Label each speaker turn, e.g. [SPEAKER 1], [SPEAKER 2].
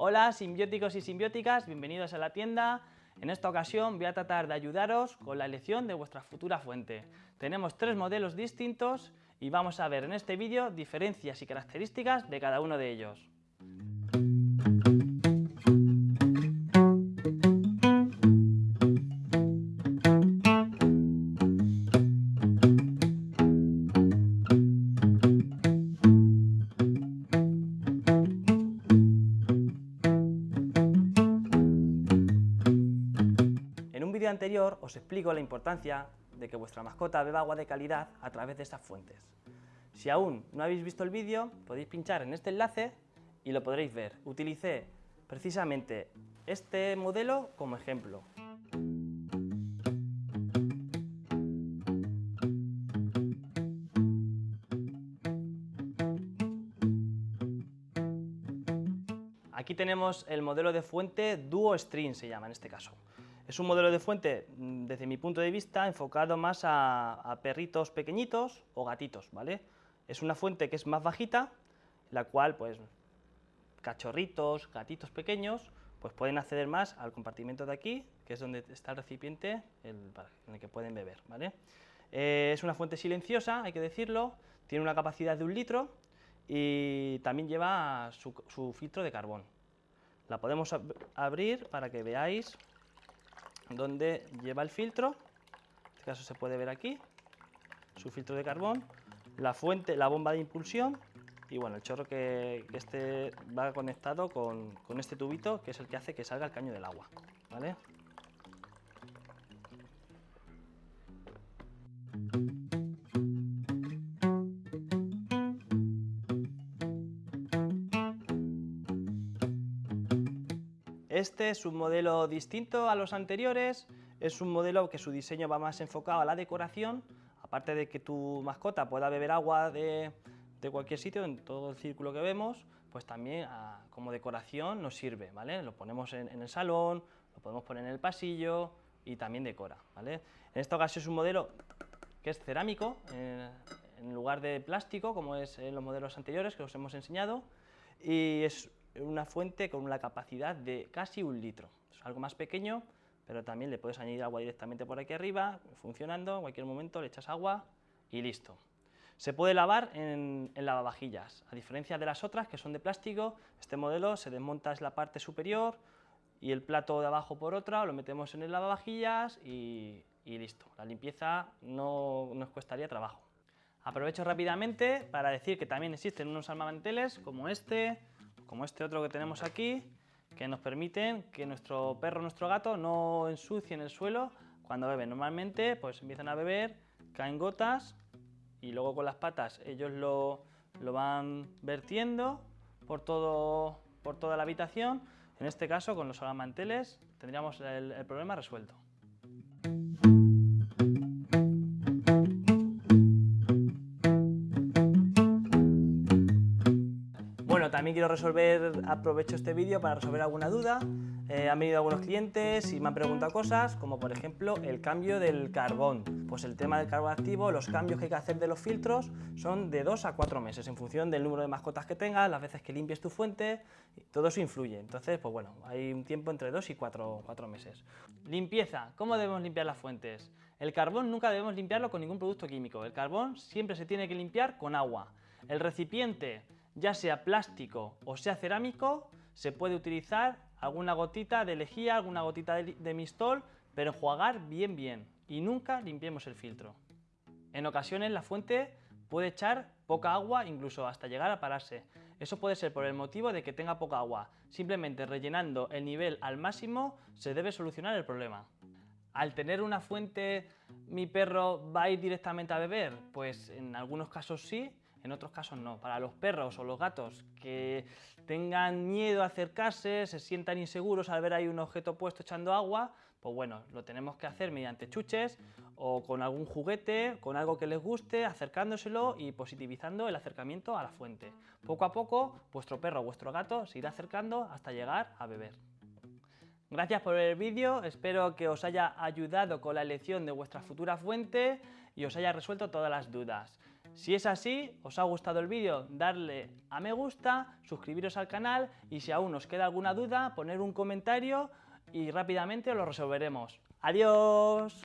[SPEAKER 1] Hola simbióticos y simbióticas, bienvenidos a la tienda. En esta ocasión voy a tratar de ayudaros con la elección de vuestra futura fuente. Tenemos tres modelos distintos y vamos a ver en este vídeo diferencias y características de cada uno de ellos. Anterior os explico la importancia de que vuestra mascota beba agua de calidad a través de estas fuentes. Si aún no habéis visto el vídeo, podéis pinchar en este enlace y lo podréis ver. Utilicé precisamente este modelo como ejemplo. Aquí tenemos el modelo de fuente Duo Stream, se llama en este caso. Es un modelo de fuente, mm, desde mi punto de vista, enfocado más a, perritos pequeñitos o gatitos, ¿vale? Es una fuente que es más bajita, la cual, pues, cachorritos, gatitos pequeños, pues pueden acceder más al compartimento de aquí, que es donde está el recipiente en el que pueden beber, ¿vale? Eh, es una fuente silenciosa, hay que decirlo, tiene una capacidad de un litro y también lleva su, su filtro de carbón. La podemos abrir para que veáis donde lleva el filtro, en este caso se puede ver aquí, su filtro de carbón, la fuente, la bomba de impulsión y bueno, el chorro que, este va conectado con, con, este tubito que es el que hace que salga el caño del agua. ¿vale? Este es un modelo distinto a los anteriores, es un modelo que su diseño va más enfocado a la decoración, aparte de que tu mascota pueda beber agua de, cualquier sitio, en todo el círculo que vemos, pues también ah, como decoración nos sirve, ¿vale? Lo ponemos en, el salón, lo podemos poner en el pasillo y también decora, ¿vale? En esta ocasión es un modelo que es cerámico, eh, en lugar de plástico, como es en los modelos anteriores que os hemos enseñado, y es una fuente con una capacidad de casi un litro. Es algo más pequeño, pero también le puedes añadir agua directamente por aquí arriba, funcionando, en cualquier momento le echas agua y listo. Se puede lavar en, lavavajillas, a diferencia de las otras que son de plástico, este modelo se desmonta es la parte superior y el plato de abajo por otra, lo metemos en el lavavajillas y, y listo. La limpieza no nos cuestaría trabajo. Aprovecho rápidamente para decir que también existen unos armamanteles como este, como este otro que tenemos aquí, que nos permiten que nuestro perro, nuestro gato no ensucien el suelo cuando beben. Normalmente pues empiezan a beber, caen gotas y luego con las patas ellos lo, van vertiendo por, todo, por toda la habitación. En este caso con los manteles tendríamos el problema resuelto. También quiero resolver, aprovecho este vídeo para resolver alguna duda. Eh, han venido algunos clientes y me han preguntado cosas, como por ejemplo el cambio del carbón. Pues el tema del carbón activo, los cambios que hay que hacer de los filtros son de 2 a 4 meses, en función del número de mascotas que tengas, las veces que limpies tu fuente, todo eso influye. Entonces, pues bueno, hay un tiempo entre 2 y 4, 4 meses. Limpieza, ¿cómo debemos limpiar las fuentes? El carbón nunca debemos limpiarlo con ningún producto químico. El carbón siempre se tiene que limpiar con agua. El recipiente ya sea plástico o sea cerámico, se puede utilizar alguna gotita de lejía, alguna gotita de, mistol, pero enjuagar bien bien y nunca limpiemos el filtro. En ocasiones la fuente puede echar poca agua, incluso hasta llegar a pararse. Eso puede ser por el motivo de que tenga poca agua. Simplemente rellenando el nivel al máximo se debe solucionar el problema. Al tener una fuente, ¿mi perro va a ir directamente a beber? Pues en algunos casos sí, en otros casos no. Para los perros o los gatos que tengan miedo a acercarse, se sientan inseguros al ver ahí un objeto puesto echando agua, pues bueno, lo tenemos que hacer mediante chuches o con algún juguete, con algo que les guste, acercándoselo y positivizando el acercamiento a la fuente. Poco a poco, vuestro perro o vuestro gato se irá acercando hasta llegar a beber. Gracias por ver el vídeo, espero que os haya ayudado con la elección de vuestra futura fuente y os haya resuelto todas las dudas. Si es así, os ha gustado el vídeo, darle a me gusta, suscribiros al canal y si aún os queda alguna duda, poner un comentario y rápidamente lo resolveremos. ¡Adiós!